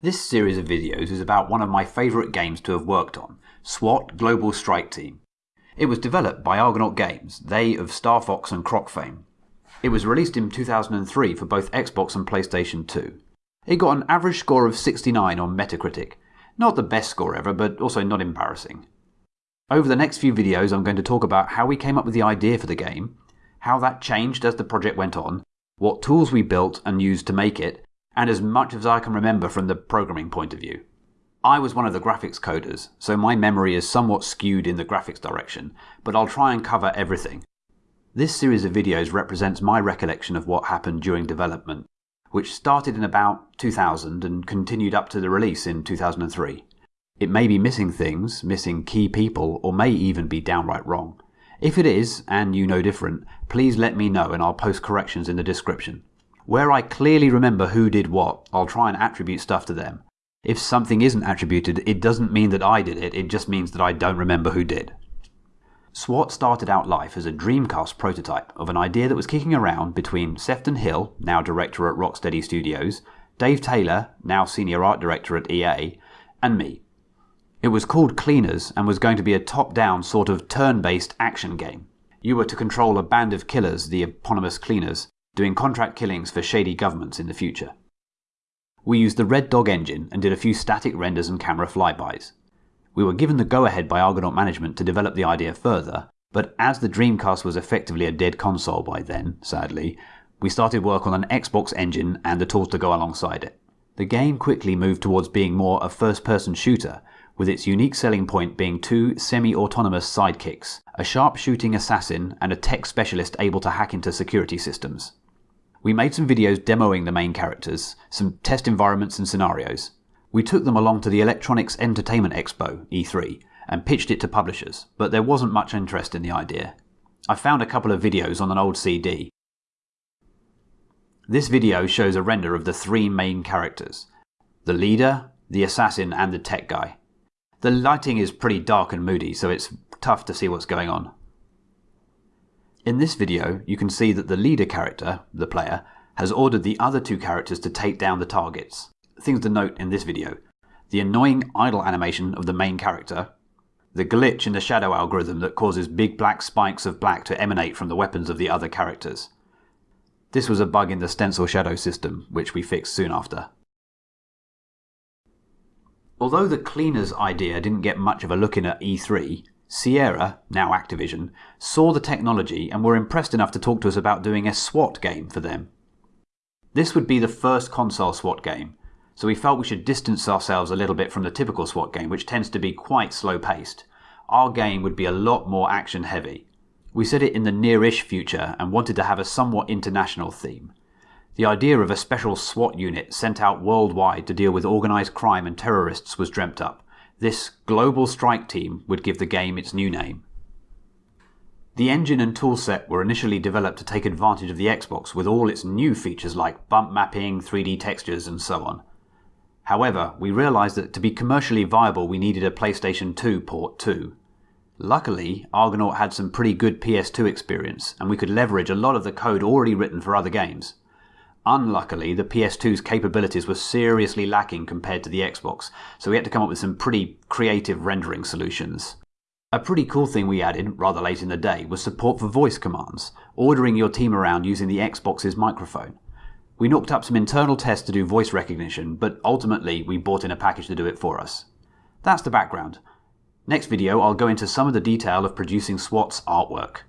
This series of videos is about one of my favourite games to have worked on, SWAT Global Strike Team. It was developed by Argonaut Games, they of Star Fox and Croc fame. It was released in 2003 for both Xbox and PlayStation 2. It got an average score of 69 on Metacritic. Not the best score ever, but also not embarrassing. Over the next few videos, I'm going to talk about how we came up with the idea for the game, how that changed as the project went on, what tools we built and used to make it, and as much as I can remember from the programming point of view. I was one of the graphics coders, so my memory is somewhat skewed in the graphics direction, but I'll try and cover everything. This series of videos represents my recollection of what happened during development, which started in about 2000 and continued up to the release in 2003. It may be missing things, missing key people, or may even be downright wrong. If it is, and you know different, please let me know and I'll post corrections in the description. Where I clearly remember who did what, I'll try and attribute stuff to them. If something isn't attributed, it doesn't mean that I did it, it just means that I don't remember who did. SWAT started out life as a Dreamcast prototype of an idea that was kicking around between Sefton Hill, now director at Rocksteady Studios, Dave Taylor, now senior art director at EA, and me. It was called Cleaners and was going to be a top down sort of turn based action game. You were to control a band of killers, the eponymous Cleaners, doing contract killings for shady governments in the future. We used the Red Dog engine and did a few static renders and camera flybys. We were given the go ahead by Argonaut management to develop the idea further, but as the Dreamcast was effectively a dead console by then, sadly, we started work on an Xbox engine and the tools to go alongside it. The game quickly moved towards being more a first person shooter, with its unique selling point being two semi autonomous sidekicks a sharp shooting assassin and a tech specialist able to hack into security systems. We made some videos demoing the main characters, some test environments and scenarios. We took them along to the Electronics Entertainment Expo, E3, and pitched it to publishers, but there wasn't much interest in the idea. I found a couple of videos on an old CD. This video shows a render of the three main characters the leader, the assassin, and the tech guy. The lighting is pretty dark and moody, so it's tough to see what's going on. In this video, you can see that the leader character, the player, has ordered the other two characters to take down the targets. Things to note in this video. The annoying idle animation of the main character, the glitch in the shadow algorithm that causes big black spikes of black to emanate from the weapons of the other characters. This was a bug in the stencil shadow system, which we fixed soon after. Although the cleaners idea didn't get much of a look in at E3, Sierra, now Activision, saw the technology and were impressed enough to talk to us about doing a SWAT game for them. This would be the first console SWAT game, so we felt we should distance ourselves a little bit from the typical SWAT game, which tends to be quite slow paced. Our game would be a lot more action heavy. We set it in the near ish future and wanted to have a somewhat international theme. The idea of a special SWAT unit sent out worldwide to deal with organised crime and terrorists was dreamt up. This global strike team would give the game its new name. The engine and toolset were initially developed to take advantage of the Xbox with all its new features like bump mapping, 3D textures, and so on. However, we realised that to be commercially viable we needed a PlayStation 2 port too. Luckily, Argonaut had some pretty good PS2 experience, and we could leverage a lot of the code already written for other games. Unluckily, the PS2's capabilities were seriously lacking compared to the Xbox, so we had to come up with some pretty creative rendering solutions. A pretty cool thing we added, rather late in the day, was support for voice commands, ordering your team around using the Xbox's microphone. We knocked up some internal tests to do voice recognition, but ultimately we bought in a package to do it for us. That's the background. Next video I'll go into some of the detail of producing SWAT's artwork.